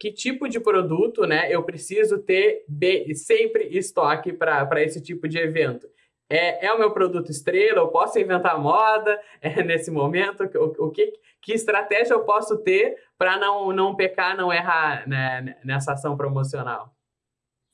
que tipo de produto né, eu preciso ter sempre estoque para esse tipo de evento. É, é o meu produto estrela? Eu posso inventar moda é, nesse momento? O, o que, que estratégia eu posso ter para não, não pecar, não errar né, nessa ação promocional?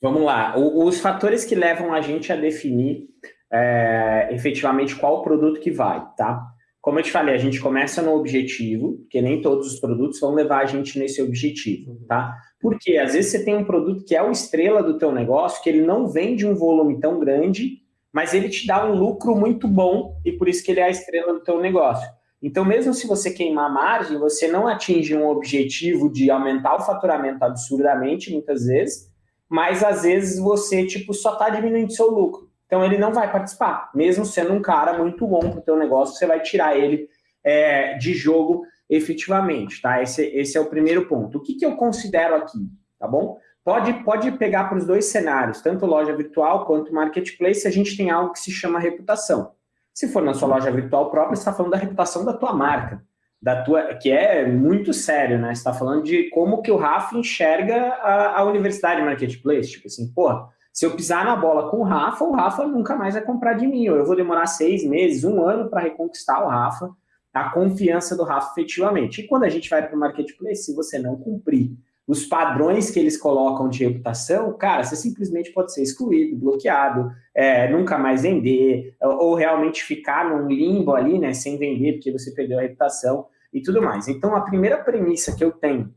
Vamos lá. O, os fatores que levam a gente a definir é, efetivamente qual produto que vai, tá? Como eu te falei, a gente começa no objetivo, porque nem todos os produtos vão levar a gente nesse objetivo, uhum. tá? Porque às vezes você tem um produto que é o estrela do teu negócio, que ele não vende um volume tão grande, mas ele te dá um lucro muito bom e por isso que ele é a estrela do teu negócio. Então, mesmo se você queimar margem, você não atinge um objetivo de aumentar o faturamento absurdamente, muitas vezes, mas às vezes você tipo só está diminuindo seu lucro. Então ele não vai participar, mesmo sendo um cara muito bom para o teu negócio, você vai tirar ele é, de jogo efetivamente, tá? Esse, esse é o primeiro ponto. O que, que eu considero aqui, tá bom? Pode, pode pegar para os dois cenários, tanto loja virtual quanto marketplace, a gente tem algo que se chama reputação. Se for na sua loja virtual própria, você está falando da reputação da tua marca da tua, que é muito sério, né? Você está falando de como que o Rafa enxerga a, a Universidade Marketplace. Tipo assim, pô, se eu pisar na bola com o Rafa, o Rafa nunca mais vai comprar de mim. Ou eu vou demorar seis meses, um ano para reconquistar o Rafa, a confiança do Rafa efetivamente. E quando a gente vai para o Marketplace, se você não cumprir os padrões que eles colocam de reputação, cara, você simplesmente pode ser excluído, bloqueado, é, nunca mais vender, ou realmente ficar num limbo ali, né, sem vender, porque você perdeu a reputação e tudo mais. Então, a primeira premissa que eu tenho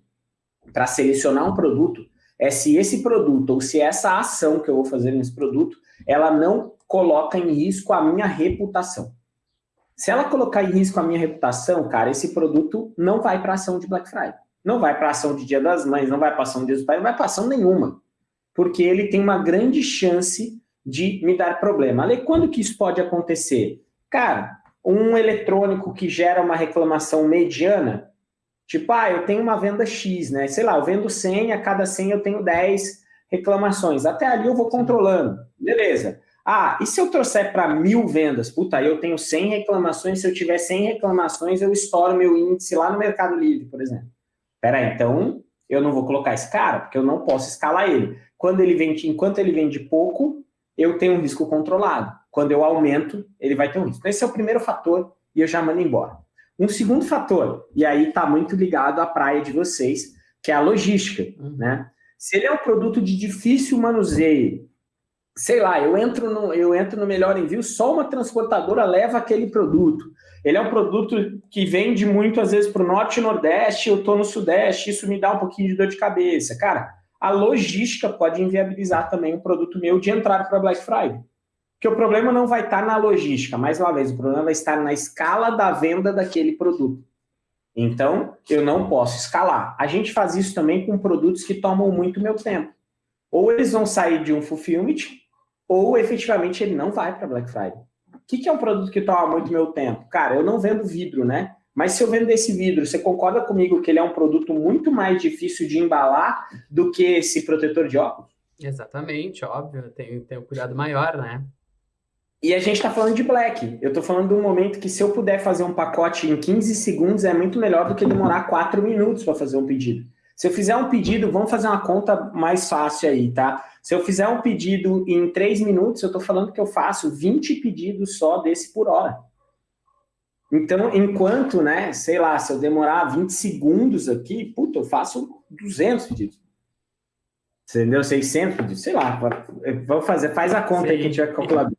para selecionar um produto é se esse produto, ou se essa ação que eu vou fazer nesse produto, ela não coloca em risco a minha reputação. Se ela colocar em risco a minha reputação, cara, esse produto não vai para ação de Black Friday. Não vai para ação de Dia das Mães, não vai para ação de Dia dos Pais, não vai para ação nenhuma. Porque ele tem uma grande chance de me dar problema. Ale, quando que isso pode acontecer? Cara, um eletrônico que gera uma reclamação mediana, tipo, ah, eu tenho uma venda X, né? Sei lá, eu vendo 100, a cada 100 eu tenho 10 reclamações. Até ali eu vou controlando. Beleza. Ah, e se eu trouxer para mil vendas? Puta, aí eu tenho 100 reclamações, se eu tiver 100 reclamações, eu estouro meu índice lá no Mercado Livre, por exemplo. Peraí, então eu não vou colocar esse cara, porque eu não posso escalar ele. Quando ele vende, enquanto ele vende pouco, eu tenho um risco controlado. Quando eu aumento, ele vai ter um risco. Esse é o primeiro fator e eu já mando embora. Um segundo fator, e aí está muito ligado à praia de vocês, que é a logística. Uhum. Né? Se ele é um produto de difícil manuseio, sei lá, eu entro no, eu entro no melhor envio, só uma transportadora leva aquele produto. Ele é um produto que vende muito, às vezes, para o norte e nordeste, eu estou no sudeste, isso me dá um pouquinho de dor de cabeça. Cara, a logística pode inviabilizar também um produto meu de entrar para Black Friday. Porque o problema não vai estar na logística, mais uma vez, o problema vai estar na escala da venda daquele produto. Então, eu não posso escalar. A gente faz isso também com produtos que tomam muito meu tempo. Ou eles vão sair de um fulfillment, ou efetivamente ele não vai para Black Friday que, que é um produto que toma muito meu tempo? Cara, eu não vendo vidro, né? Mas se eu vendo esse vidro, você concorda comigo que ele é um produto muito mais difícil de embalar do que esse protetor de óculos? Exatamente, óbvio. Tem, tem um cuidado maior, né? E a gente está falando de black. Eu estou falando de um momento que se eu puder fazer um pacote em 15 segundos, é muito melhor do que demorar 4 minutos para fazer um pedido. Se eu fizer um pedido, vamos fazer uma conta mais fácil aí, tá? Se eu fizer um pedido em 3 minutos, eu estou falando que eu faço 20 pedidos só desse por hora. Então, enquanto, né, sei lá, se eu demorar 20 segundos aqui, puta, eu faço 200 pedidos. Entendeu? 600 pedidos, sei lá. Vamos fazer, faz a conta Sim. aí que a gente vai calcular.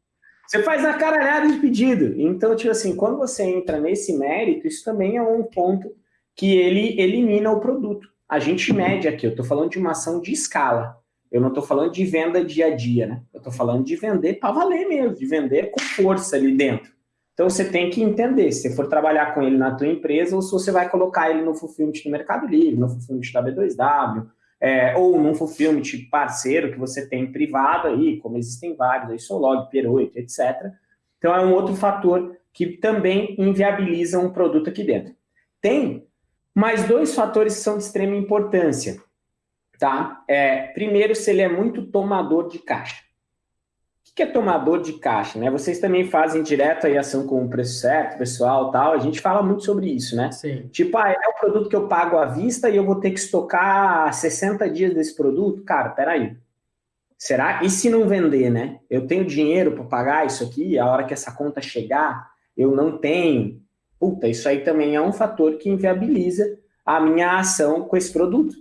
Você faz a caralhada de pedido. Então, tipo assim, quando você entra nesse mérito, isso também é um ponto que ele elimina o produto a gente mede aqui, eu estou falando de uma ação de escala. Eu não estou falando de venda dia a dia, né? Eu estou falando de vender para valer mesmo, de vender com força ali dentro. Então você tem que entender se você for trabalhar com ele na tua empresa ou se você vai colocar ele no fulfillment do Mercado Livre, no fulfillment da B2W, é, ou num fulfillment parceiro que você tem privado aí, como existem vários, aí Solog, P8, etc. Então é um outro fator que também inviabiliza um produto aqui dentro. Tem mais dois fatores que são de extrema importância. Tá? É, primeiro, se ele é muito tomador de caixa. O que é tomador de caixa, né? Vocês também fazem direto aí ação com o preço certo, pessoal, tal. A gente fala muito sobre isso, né? Sim. Tipo, ah, é o produto que eu pago à vista e eu vou ter que estocar 60 dias desse produto? Cara, peraí. Será? E se não vender, né? Eu tenho dinheiro para pagar isso aqui, a hora que essa conta chegar, eu não tenho. Puta, isso aí também é um fator que inviabiliza a minha ação com esse produto.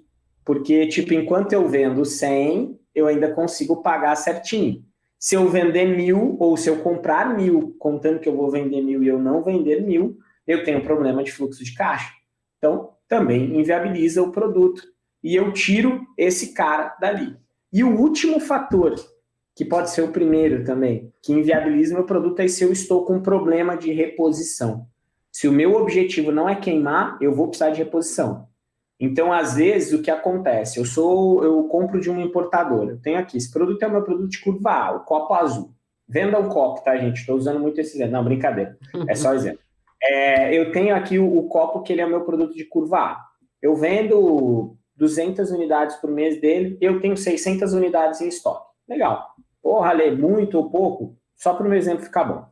Porque, tipo, enquanto eu vendo 100, eu ainda consigo pagar certinho. Se eu vender mil, ou se eu comprar mil, contando que eu vou vender mil e eu não vender mil, eu tenho problema de fluxo de caixa. Então, também inviabiliza o produto. E eu tiro esse cara dali. E o último fator, que pode ser o primeiro também, que inviabiliza meu produto é se eu estou com problema de reposição. Se o meu objetivo não é queimar, eu vou precisar de reposição. Então, às vezes, o que acontece? Eu sou, eu compro de um importador. Eu tenho aqui, esse produto é o meu produto de curva A, o copo azul. Venda o copo, tá, gente? Estou usando muito esse exemplo. Não, brincadeira. É só exemplo. É, eu tenho aqui o, o, copo que ele é o meu produto de curva A. Eu vendo 200 unidades por mês dele, eu tenho 600 unidades em estoque. Legal. Porra, Lê, muito ou pouco? Só para o meu exemplo ficar bom.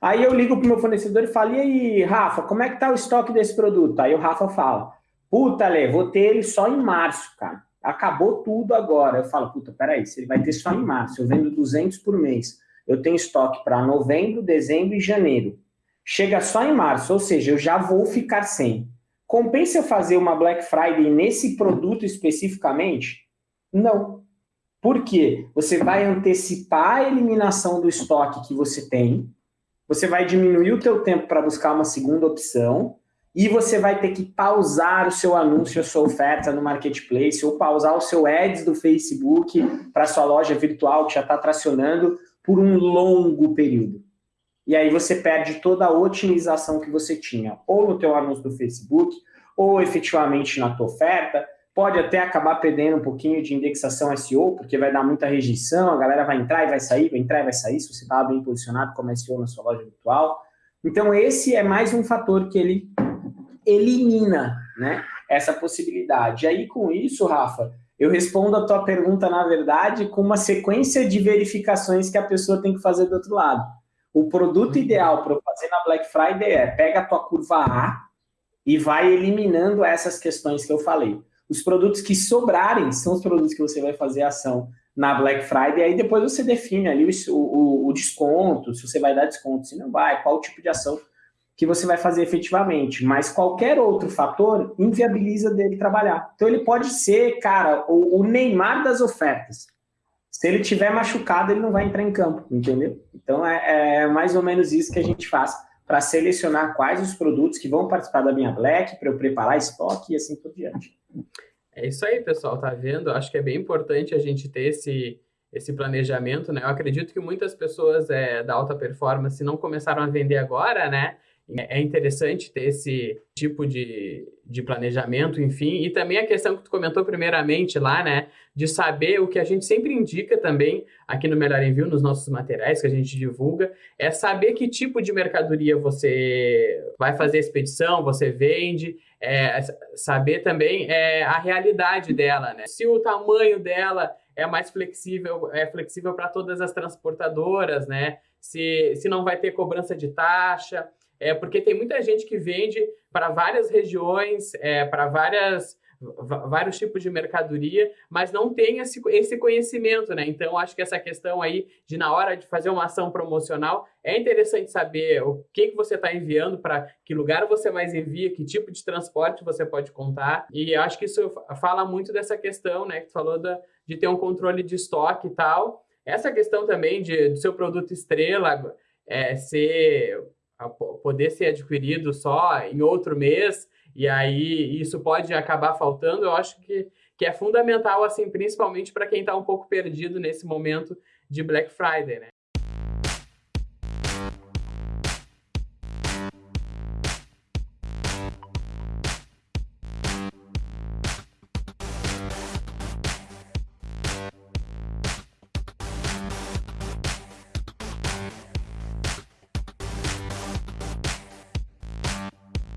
Aí eu ligo para o meu fornecedor e falo, e aí, Rafa, como é que tá o estoque desse produto? Aí o Rafa fala, Puta, Lê, vou ter ele só em março, cara. Acabou tudo agora. Eu falo, puta, peraí, se ele vai ter só em março, eu vendo 200 por mês, eu tenho estoque para novembro, dezembro e janeiro. Chega só em março, ou seja, eu já vou ficar sem. Compensa eu fazer uma Black Friday nesse produto especificamente? Não. Por quê? Você vai antecipar a eliminação do estoque que você tem, você vai diminuir o teu tempo para buscar uma segunda opção, e você vai ter que pausar o seu anúncio, a sua oferta no marketplace, ou pausar o seu ads do Facebook para sua loja virtual que já está tracionando por um longo período. E aí você perde toda a otimização que você tinha, ou no teu anúncio do Facebook, ou efetivamente na tua oferta. Pode até acabar perdendo um pouquinho de indexação SEO, porque vai dar muita rejeição, a galera vai entrar e vai sair, vai entrar e vai sair, se você estava bem posicionado como SEO na sua loja virtual. Então esse é mais um fator que ele elimina né, essa possibilidade. E aí, com isso, Rafa, eu respondo a tua pergunta, na verdade, com uma sequência de verificações que a pessoa tem que fazer do outro lado. O produto uhum. ideal para eu fazer na Black Friday é pega a tua curva A e vai eliminando essas questões que eu falei. Os produtos que sobrarem são os produtos que você vai fazer ação na Black Friday, aí depois você define ali o, o, o desconto, se você vai dar desconto, se não vai, qual tipo de ação que você vai fazer efetivamente, mas qualquer outro fator inviabiliza dele trabalhar. Então ele pode ser, cara, o, o Neymar das ofertas. Se ele tiver machucado, ele não vai entrar em campo, entendeu? Então é, é mais ou menos isso que a gente faz para selecionar quais os produtos que vão participar da minha Black, para eu preparar estoque e assim por diante. É isso aí, pessoal, tá vendo? Acho que é bem importante a gente ter esse, esse planejamento, né? Eu acredito que muitas pessoas é, da alta performance não começaram a vender agora, né? É interessante ter esse tipo de, de planejamento, enfim, e também a questão que tu comentou primeiramente lá, né, de saber o que a gente sempre indica também aqui no Melhor Envio, nos nossos materiais que a gente divulga, é saber que tipo de mercadoria você vai fazer expedição, você vende, é, saber também é, a realidade dela, né, se o tamanho dela é mais flexível, é flexível para todas as transportadoras, né, se, se não vai ter cobrança de taxa, é porque tem muita gente que vende para várias regiões, é, para várias vários tipos de mercadoria, mas não tem esse, esse conhecimento, né? Então, acho que essa questão aí de, na hora de fazer uma ação promocional, é interessante saber o que, que você está enviando, para que lugar você mais envia, que tipo de transporte você pode contar. E acho que isso fala muito dessa questão, né? Que tu falou da, de ter um controle de estoque e tal. Essa questão também de, do seu produto estrela é, ser poder ser adquirido só em outro mês, e aí isso pode acabar faltando, eu acho que, que é fundamental, assim, principalmente para quem está um pouco perdido nesse momento de Black Friday, né?